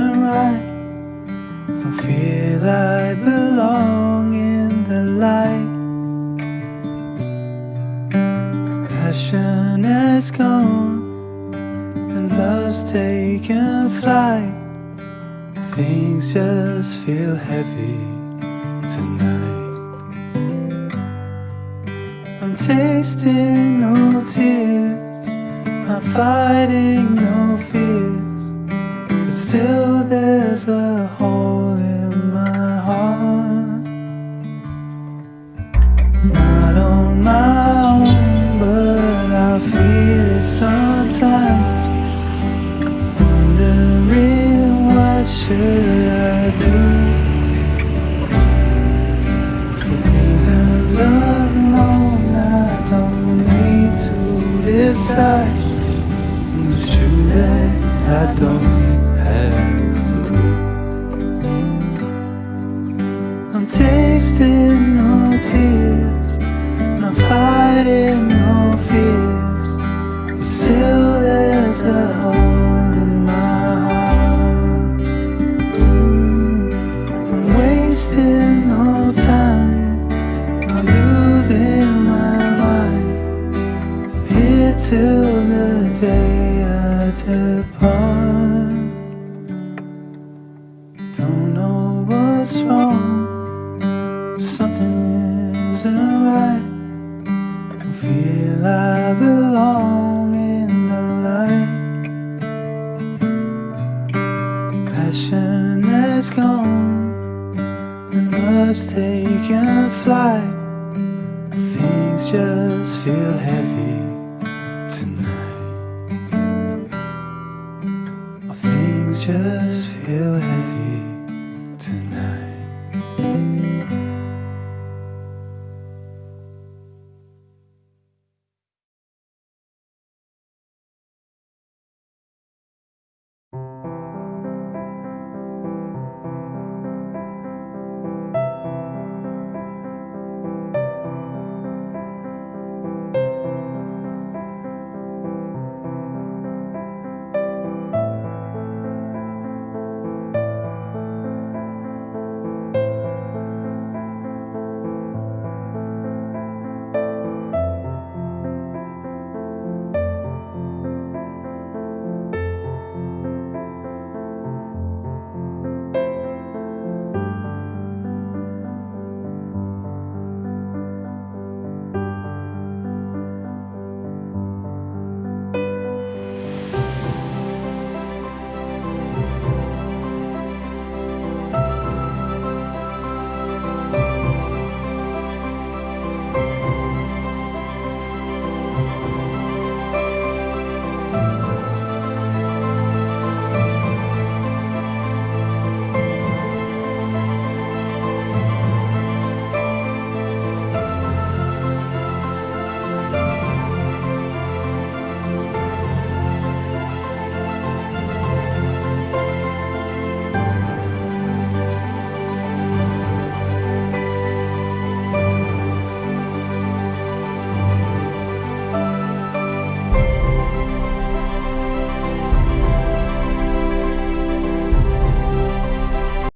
isn't right. Don't feel I belong in the light. Passion has gone, and love's taken flight. Things just feel heavy tonight. I'm tasting no tears, I'm fighting no fears, still there's a hole in my heart. Not on my own, but I feel it sometimes. Wondering what should I do? Reasons unknown, I don't need to decide. It's true that I don't. I'm tasting no tears, not fighting something isn't right. Don't feel I belong in the light. Passion has gone, and love's taken flight. Things just feel heavy